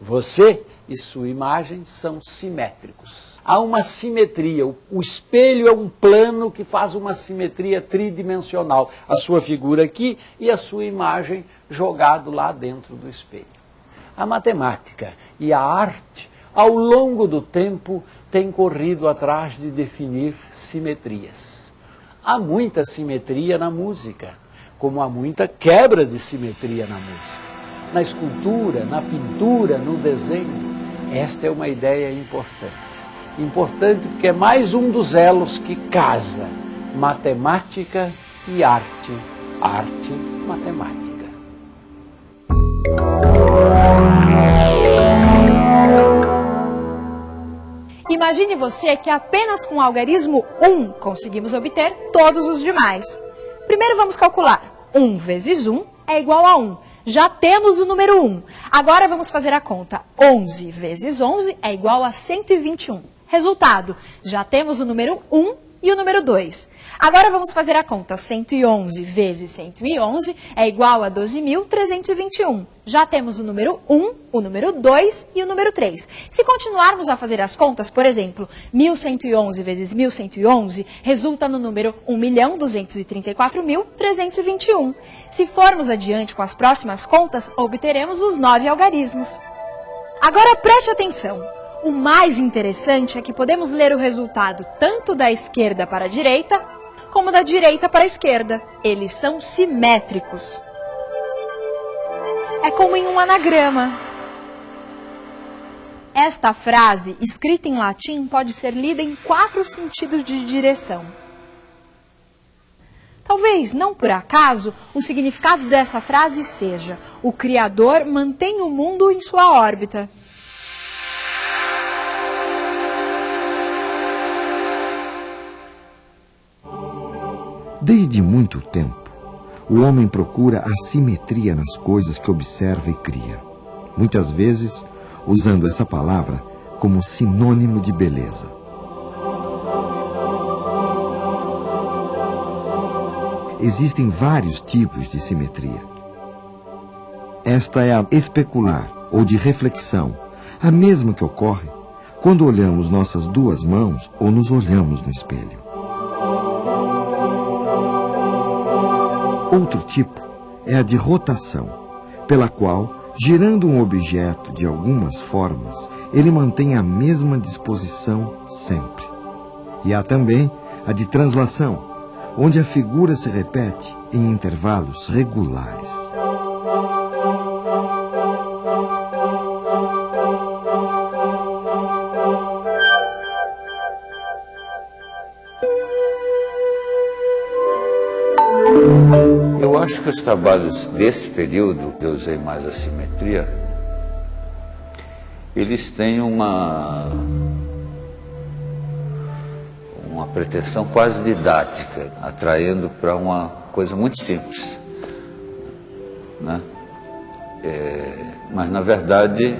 Você e sua imagem são simétricos. Há uma simetria. O espelho é um plano que faz uma simetria tridimensional. A sua figura aqui e a sua imagem jogado lá dentro do espelho. A matemática e a arte, ao longo do tempo, têm corrido atrás de definir simetrias. Há muita simetria na música, como há muita quebra de simetria na música. Na escultura, na pintura, no desenho. Esta é uma ideia importante. Importante porque é mais um dos elos que casa matemática e arte. Arte, matemática. Imagine você que apenas com o algarismo 1 conseguimos obter todos os demais. Primeiro vamos calcular. 1 vezes 1 é igual a 1. Já temos o número 1. Agora vamos fazer a conta. 11 vezes 11 é igual a 121. Resultado, já temos o número 1 e o número 2. Agora vamos fazer a conta. 111 vezes 111 é igual a 12.321. Já temos o número 1, o número 2 e o número 3. Se continuarmos a fazer as contas, por exemplo, 1.111 vezes 1.111 resulta no número 1.234.321. Se formos adiante com as próximas contas, obteremos os nove algarismos. Agora preste atenção. O mais interessante é que podemos ler o resultado tanto da esquerda para a direita, como da direita para a esquerda. Eles são simétricos. É como em um anagrama. Esta frase, escrita em latim, pode ser lida em quatro sentidos de direção. Talvez, não por acaso, o significado dessa frase seja: o Criador mantém o mundo em sua órbita. Desde muito tempo, o homem procura a simetria nas coisas que observa e cria. Muitas vezes, usando essa palavra como sinônimo de beleza. Existem vários tipos de simetria. Esta é a especular ou de reflexão, a mesma que ocorre quando olhamos nossas duas mãos ou nos olhamos no espelho. Outro tipo é a de rotação, pela qual, girando um objeto de algumas formas, ele mantém a mesma disposição sempre. E há também a de translação, onde a figura se repete em intervalos regulares. Acho que os trabalhos desse período, que eu usei mais a simetria, eles têm uma, uma pretensão quase didática, atraindo para uma coisa muito simples. Né? É, mas, na verdade,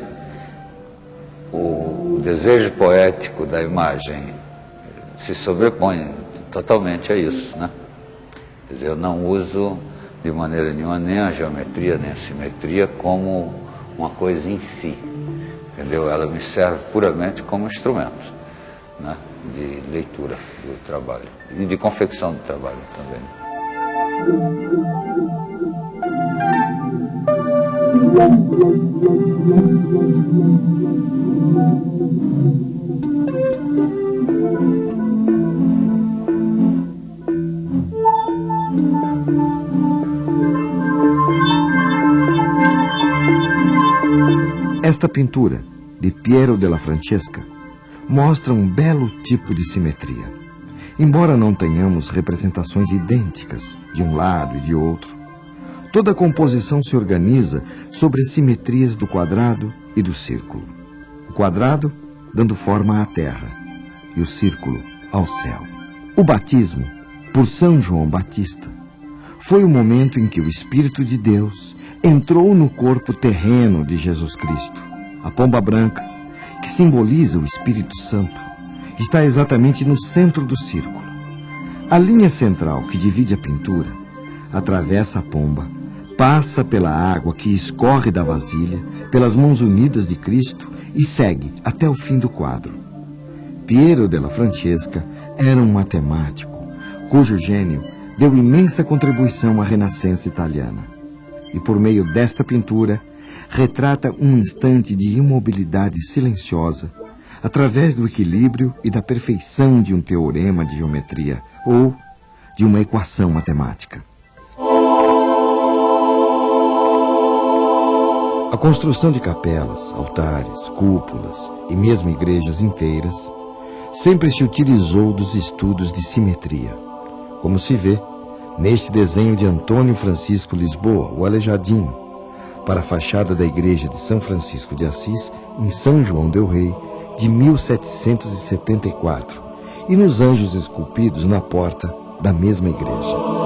o desejo poético da imagem se sobrepõe totalmente a isso. Né? Quer dizer, eu não uso de maneira nenhuma nem a geometria nem a simetria como uma coisa em si, entendeu? Ela me serve puramente como instrumento né, de leitura do trabalho e de confecção do trabalho também. Esta pintura, de Piero della Francesca, mostra um belo tipo de simetria. Embora não tenhamos representações idênticas de um lado e de outro, toda a composição se organiza sobre as simetrias do quadrado e do círculo. O quadrado dando forma à terra e o círculo ao céu. O batismo, por São João Batista, foi o momento em que o Espírito de Deus entrou no corpo terreno de Jesus Cristo. A pomba branca, que simboliza o Espírito Santo, está exatamente no centro do círculo. A linha central que divide a pintura atravessa a pomba, passa pela água que escorre da vasilha, pelas mãos unidas de Cristo e segue até o fim do quadro. Piero della Francesca era um matemático, cujo gênio deu imensa contribuição à Renascença italiana. E por meio desta pintura, retrata um instante de imobilidade silenciosa, através do equilíbrio e da perfeição de um teorema de geometria ou de uma equação matemática. A construção de capelas, altares, cúpulas e mesmo igrejas inteiras sempre se utilizou dos estudos de simetria, como se vê neste desenho de Antônio Francisco Lisboa, o Aleijadinho, para a fachada da igreja de São Francisco de Assis, em São João del Rei, de 1774, e nos anjos esculpidos na porta da mesma igreja.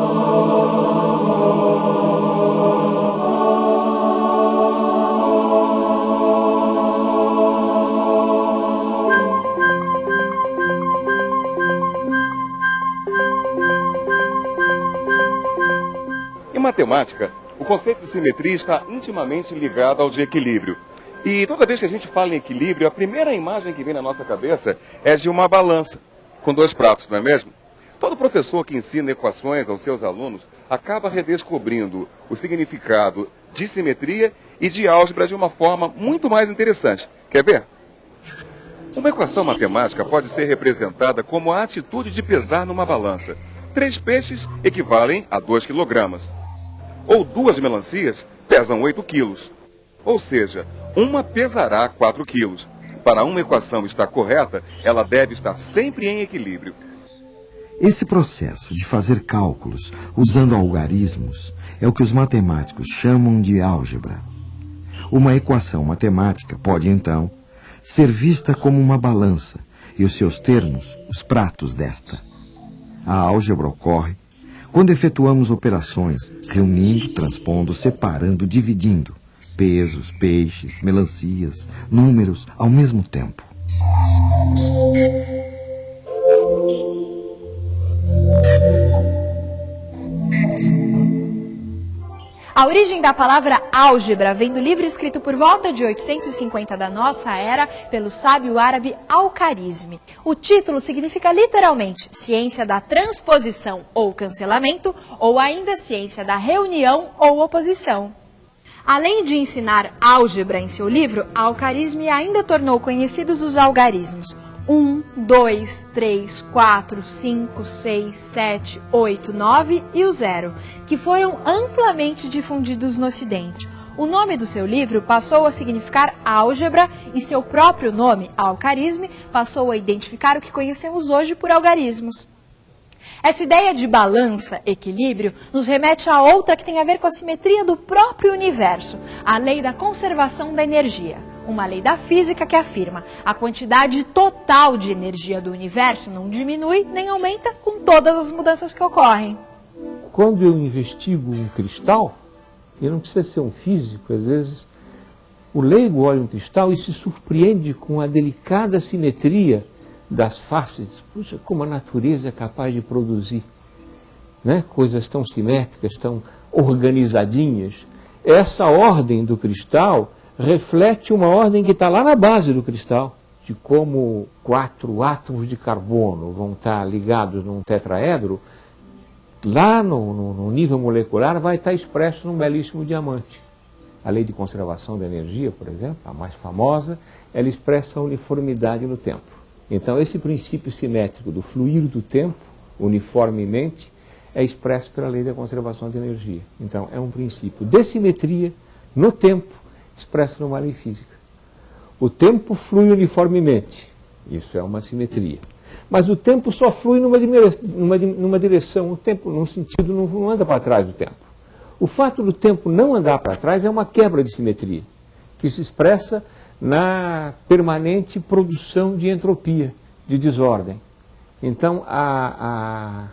Matemática, o conceito de simetria está intimamente ligado ao de equilíbrio. E toda vez que a gente fala em equilíbrio, a primeira imagem que vem na nossa cabeça é de uma balança, com dois pratos, não é mesmo? Todo professor que ensina equações aos seus alunos acaba redescobrindo o significado de simetria e de álgebra de uma forma muito mais interessante. Quer ver? Uma equação matemática pode ser representada como a atitude de pesar numa balança. Três peixes equivalem a 2 quilogramas. Ou duas melancias pesam 8 quilos. Ou seja, uma pesará 4 quilos. Para uma equação estar correta, ela deve estar sempre em equilíbrio. Esse processo de fazer cálculos usando algarismos é o que os matemáticos chamam de álgebra. Uma equação matemática pode, então, ser vista como uma balança e os seus termos, os pratos desta. A álgebra ocorre quando efetuamos operações reunindo, transpondo, separando, dividindo pesos, peixes, melancias, números ao mesmo tempo. A origem da palavra álgebra vem do livro escrito por volta de 850 da nossa era pelo sábio árabe Al-Kharizmi. O título significa literalmente ciência da transposição ou cancelamento, ou ainda ciência da reunião ou oposição. Além de ensinar álgebra em seu livro, Al-Kharizmi ainda tornou conhecidos os algarismos 1, 2, 3, 4, 5, 6, 7, 8, 9 e o zero, que foram amplamente difundidos no Ocidente. O nome do seu livro passou a significar álgebra e seu próprio nome, algarisme, passou a identificar o que conhecemos hoje por algarismos. Essa ideia de balança, equilíbrio, nos remete a outra que tem a ver com a simetria do próprio universo, a lei da conservação da energia. Uma lei da física que afirma a quantidade total de energia do universo não diminui nem aumenta com todas as mudanças que ocorrem. Quando eu investigo um cristal, eu não precisa ser um físico, às vezes o leigo olha um cristal e se surpreende com a delicada simetria das faces. Puxa, como a natureza é capaz de produzir né? coisas tão simétricas, tão organizadinhas. Essa ordem do cristal reflete uma ordem que está lá na base do cristal, de como quatro átomos de carbono vão estar ligados num tetraedro, lá no, no, no nível molecular vai estar expresso num belíssimo diamante. A lei de conservação da energia, por exemplo, a mais famosa, ela expressa a uniformidade no tempo. Então, esse princípio simétrico do fluir do tempo, uniformemente, é expresso pela lei da conservação de energia. Então, é um princípio de simetria no tempo, expresso numa lei física. O tempo flui uniformemente, isso é uma simetria. Mas o tempo só flui numa, numa, numa direção, o tempo, num sentido, não, não anda para trás do tempo. O fato do tempo não andar para trás é uma quebra de simetria, que se expressa na permanente produção de entropia, de desordem. Então, a, a,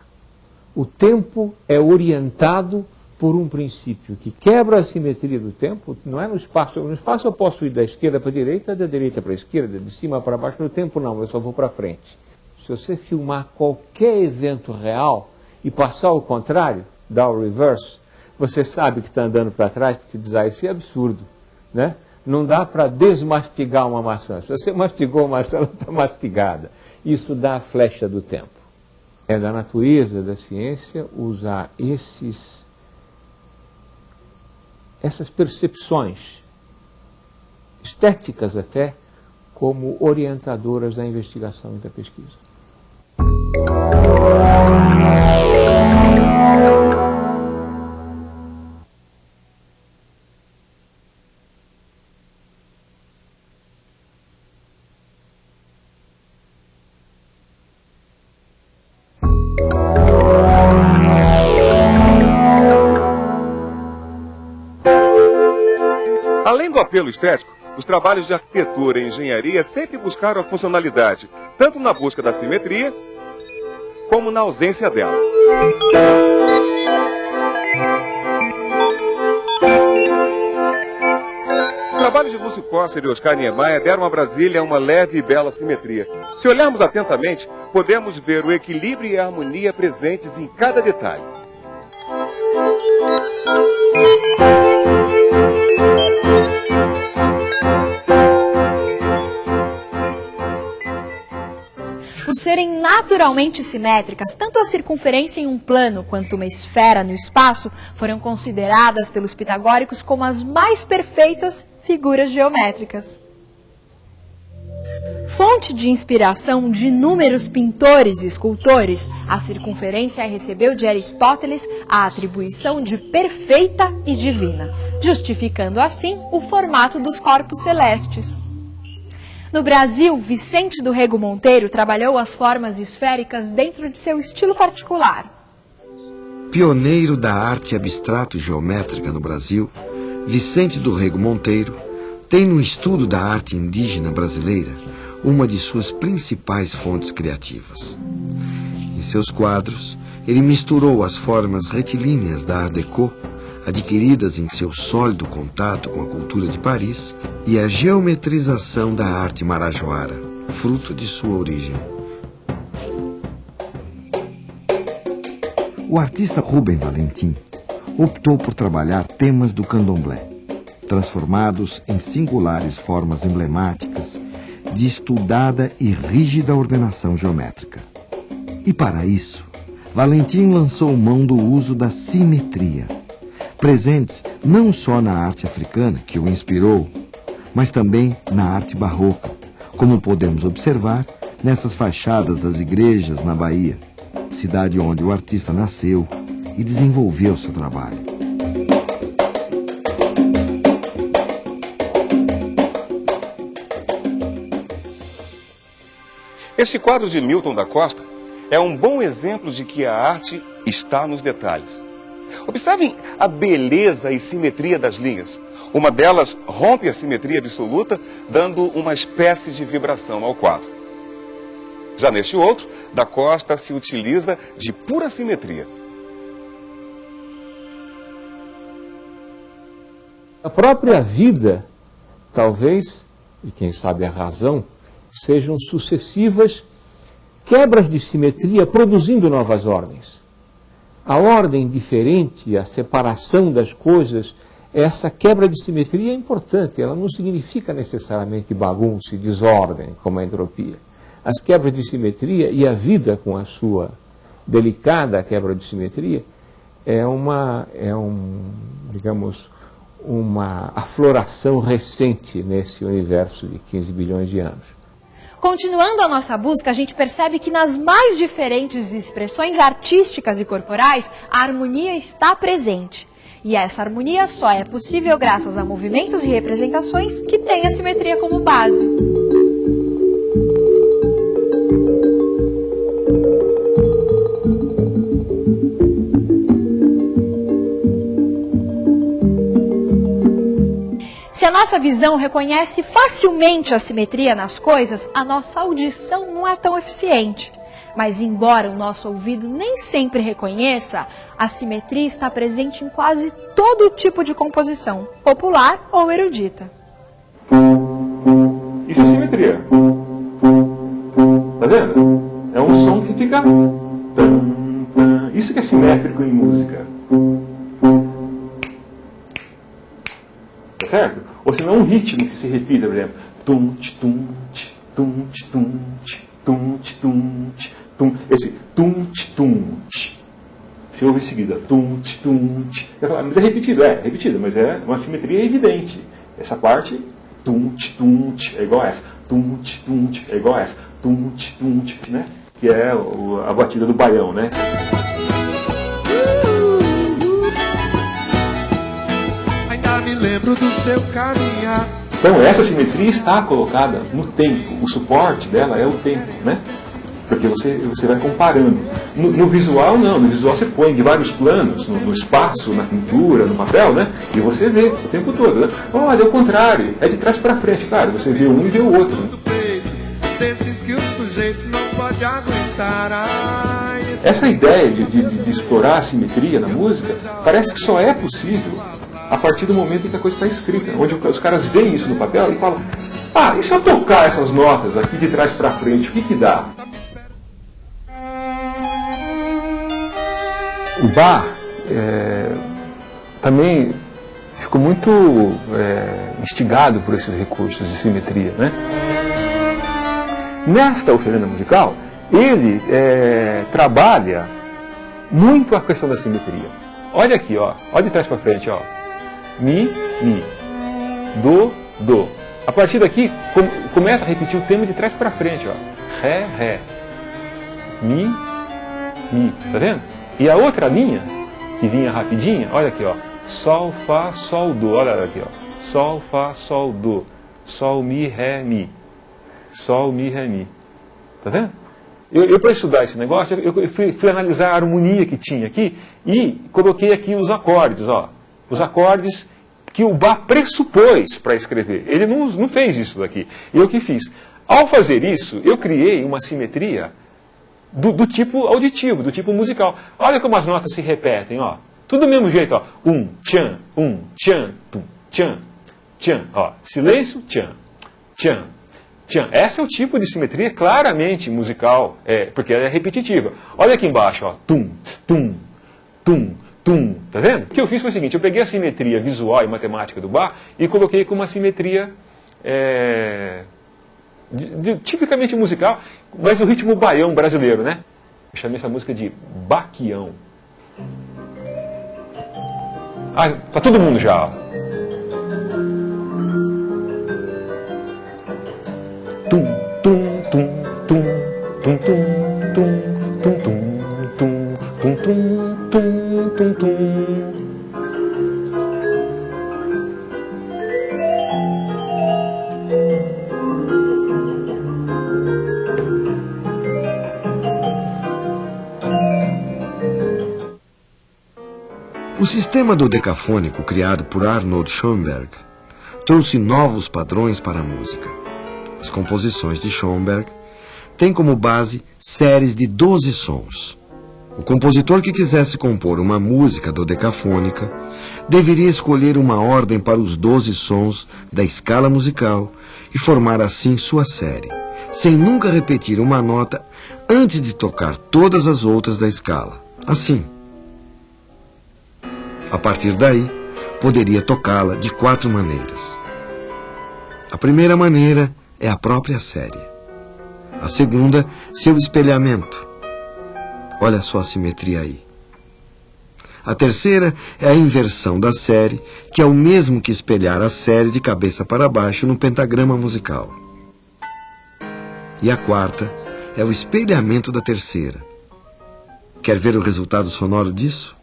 o tempo é orientado por um princípio que quebra a simetria do tempo, não é no espaço. No espaço eu posso ir da esquerda para a direita, da direita para a esquerda, de cima para baixo. No tempo não, eu só vou para frente. Se você filmar qualquer evento real e passar ao contrário, dar o reverse, você sabe que está andando para trás, porque diz, ah, isso é absurdo. Né? Não dá para desmastigar uma maçã. Se você mastigou uma maçã, ela está mastigada. Isso dá a flecha do tempo. É da natureza da ciência usar esses, essas percepções, estéticas até, como orientadoras da investigação e da pesquisa. Além do apelo estético, os trabalhos de arquitetura e engenharia sempre buscaram a funcionalidade, tanto na busca da simetria, como na ausência dela. Os trabalhos de Lúcio Costa e Oscar Niemeyer deram a Brasília uma leve e bela simetria. Se olharmos atentamente, podemos ver o equilíbrio e a harmonia presentes em cada detalhe. Serem naturalmente simétricas, tanto a circunferência em um plano quanto uma esfera no espaço foram consideradas pelos pitagóricos como as mais perfeitas figuras geométricas. Fonte de inspiração de inúmeros pintores e escultores, a circunferência recebeu de Aristóteles a atribuição de perfeita e divina, justificando assim o formato dos corpos celestes. No Brasil, Vicente do Rego Monteiro trabalhou as formas esféricas dentro de seu estilo particular. Pioneiro da arte abstrato geométrica no Brasil, Vicente do Rego Monteiro tem no estudo da arte indígena brasileira uma de suas principais fontes criativas. Em seus quadros, ele misturou as formas retilíneas da Art Deco, adquiridas em seu sólido contato com a cultura de Paris, e a geometrização da arte marajoara, fruto de sua origem. O artista Rubem Valentim optou por trabalhar temas do candomblé, transformados em singulares formas emblemáticas de estudada e rígida ordenação geométrica. E para isso, Valentim lançou mão do uso da simetria, presentes não só na arte africana, que o inspirou, mas também na arte barroca, como podemos observar nessas fachadas das igrejas na Bahia, cidade onde o artista nasceu e desenvolveu seu trabalho. Este quadro de Milton da Costa é um bom exemplo de que a arte está nos detalhes. Observem a beleza e simetria das linhas. Uma delas rompe a simetria absoluta, dando uma espécie de vibração ao quadro. Já neste outro, da Costa se utiliza de pura simetria. A própria vida, talvez, e quem sabe a razão, sejam sucessivas quebras de simetria produzindo novas ordens. A ordem diferente, a separação das coisas, essa quebra de simetria é importante, ela não significa necessariamente bagunça e desordem, como a entropia. As quebras de simetria e a vida com a sua delicada quebra de simetria é uma, é um, digamos, uma afloração recente nesse universo de 15 bilhões de anos. Continuando a nossa busca, a gente percebe que nas mais diferentes expressões artísticas e corporais, a harmonia está presente. E essa harmonia só é possível graças a movimentos e representações que têm a simetria como base. Nossa visão reconhece facilmente a simetria nas coisas, a nossa audição não é tão eficiente. Mas, embora o nosso ouvido nem sempre reconheça, a simetria está presente em quase todo tipo de composição, popular ou erudita. Isso é simetria. Tá vendo? É um som que fica. Isso que é simétrico em música. Certo? Ou senão um ritmo que se repita, por exemplo. Tum, tum, tum, tum, tum, tum, tum. Esse tum, tum. Você ouve em seguida, tum, tum, falo, mas é repetido, é, é repetido, mas é uma simetria evidente. Essa parte, tum, tum, é igual a essa. Tum, tum, é igual a essa. Tum, tum, né? Que é a batida do baião, né? Me lembro do seu caminhar. Então essa simetria está colocada no tempo, o suporte dela é o tempo, né? Porque você, você vai comparando. No, no visual não, no visual você põe de vários planos, no, no espaço, na pintura, no papel, né? E você vê o tempo todo. Né? Olha, é o contrário, é de trás para frente, claro, você vê um e vê o outro. do peito, desses que o sujeito não pode aguentar. Ai, esse Essa ideia de, de- de explorar a simetria na música parece que só é possível a partir do momento em que a coisa está escrita, onde os caras veem isso no papel e falam: ah, e se eu tocar essas notas aqui de trás para frente, o que que dá? O Bach é, também ficou muito é, instigado por esses recursos de simetria, né? Nesta oferenda musical, ele é, trabalha muito a questão da simetria. Olha aqui, ó, olha de trás para frente, ó. Mi, mi, do, do. A partir daqui com- começa a repetir o tema de trás para frente, ó. Ré, ré, mi, mi, tá vendo? E a outra linha que vinha rapidinha, olha aqui, ó. Sol, fá, sol, do. Olha aqui, ó. Sol, fá, sol, do. Sol, mi, ré, mi. Sol, mi, ré, mi. Tá vendo? Eu, eu para estudar esse negócio, eu, eu fui, fui analisar a harmonia que tinha aqui e coloquei aqui os acordes, ó. Os acordes que o Bach pressupôs para escrever. Ele não, não fez isso daqui. Eu que fiz. Ao fazer isso, eu criei uma simetria do, do tipo auditivo, do tipo musical. Olha como as notas se repetem, ó. Tudo do mesmo jeito, ó. Um, tchan, um, tchan, tum, tchan, tchan, ó. Silêncio, tchan, tchan, tchan. Esse é o tipo de simetria claramente musical, é, porque ela é repetitiva. Olha aqui embaixo, ó. Tum, tum, tum, tum. Tá vendo? O que eu fiz foi o seguinte, eu peguei a simetria visual e matemática do Bach e coloquei com uma simetria é, de- de- tipicamente musical, mas o ritmo baião brasileiro, né? Eu chamei essa música de Baquião. Ah, tá todo mundo já. tum, O sistema do decafônico criado por Arnold Schoenberg trouxe novos padrões para a música. As composições de Schoenberg têm como base séries de 12 sons. O compositor que quisesse compor uma música dodecafônica deveria escolher uma ordem para os 12 sons da escala musical e formar assim sua série, sem nunca repetir uma nota antes de tocar todas as outras da escala. Assim, a partir daí, poderia tocá-la de quatro maneiras. A primeira maneira é a própria série. A segunda, seu espelhamento. Olha só a simetria aí. A terceira é a inversão da série, que é o mesmo que espelhar a série de cabeça para baixo no pentagrama musical. E a quarta é o espelhamento da terceira. Quer ver o resultado sonoro disso?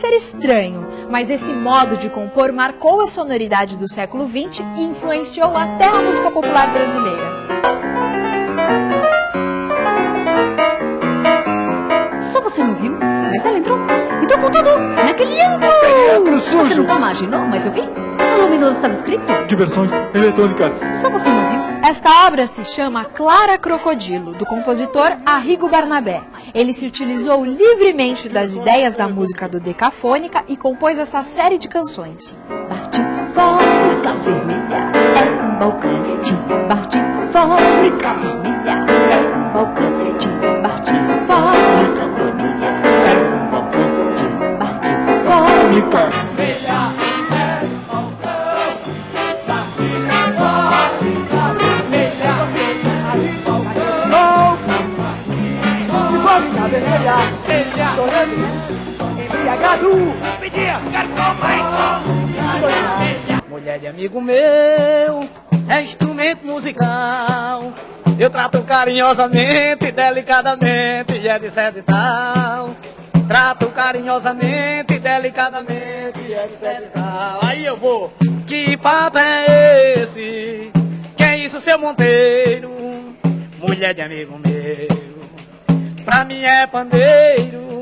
Pode parecer estranho, mas esse modo de compor marcou a sonoridade do século XX e influenciou até a música popular brasileira. Só você não viu? Mas ela entrou. Entrou com tudo. Naquele ângulo. Você nunca imaginou, mas eu vi. No luminoso estava escrito. Diversões eletrônicas. Só você não viu? Esta obra se chama Clara Crocodilo, do compositor Arrigo Barnabé. Ele se utilizou livremente das ideias da música do decafônica e compôs essa série de canções. Bate fólica vermelha é um fólica vermelha é um bar embriagado pedia mais Mulher de amigo meu, é instrumento musical. Eu trato carinhosamente, delicadamente, e é de certo e tal. Trato carinhosamente, delicadamente, e é de certo e tal. Aí eu vou, que papo é esse? Que é isso, seu Monteiro? Mulher de amigo meu, pra mim é pandeiro.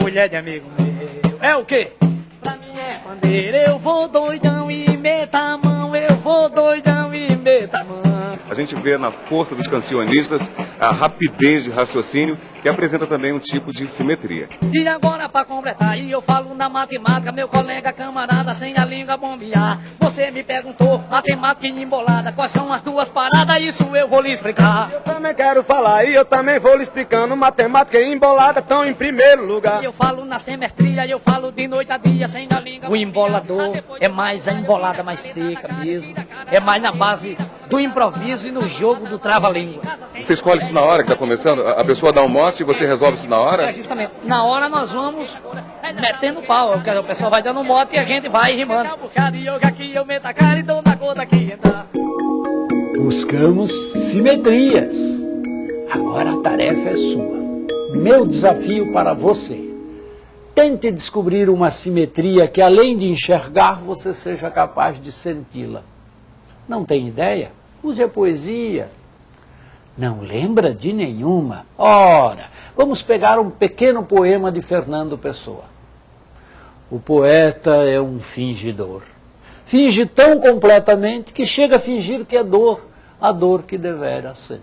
Mulher de amigo meu, é o quê? Pra mim é pandeiro, eu vou doidão e meta a mão, eu vou doidão A gente vê na força dos cancionistas a rapidez de raciocínio que apresenta também um tipo de simetria. E agora pra completar, e eu falo na matemática, meu colega camarada, sem a língua bombear. Você me perguntou, matemática embolada, quais são as duas paradas, isso eu vou lhe explicar. Eu também quero falar e eu também vou lhe explicando. Matemática e embolada estão em primeiro lugar. Eu falo na simetria, eu falo de noite a dia, sem a língua. O embolador é mais a embolada mais seca mesmo, é mais na base do improviso e no jogo do trava-língua. Você escolhe isso na hora que está começando? A pessoa dá um mote e você resolve isso na É, hora? justamente. Na hora nós vamos metendo pau. O pessoal vai dando um mote e a gente vai rimando. Buscamos simetrias. Agora a tarefa é sua. Meu desafio para você. Tente descobrir uma simetria que, além de enxergar, você seja capaz de senti-la. Não tem ideia? Use a poesia. Não lembra de nenhuma? Ora, vamos pegar um pequeno poema de Fernando Pessoa. O poeta é um fingidor. Finge tão completamente que chega a fingir que é dor, a dor que devera sente.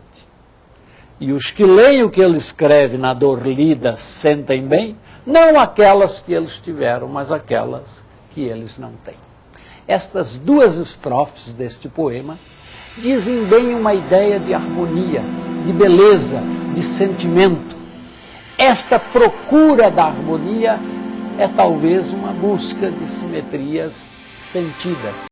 E os que leem o que ele escreve na dor lida sentem bem, não aquelas que eles tiveram, mas aquelas que eles não têm. Estas duas estrofes deste poema dizem bem uma ideia de harmonia, de beleza, de sentimento. Esta procura da harmonia é talvez uma busca de simetrias sentidas.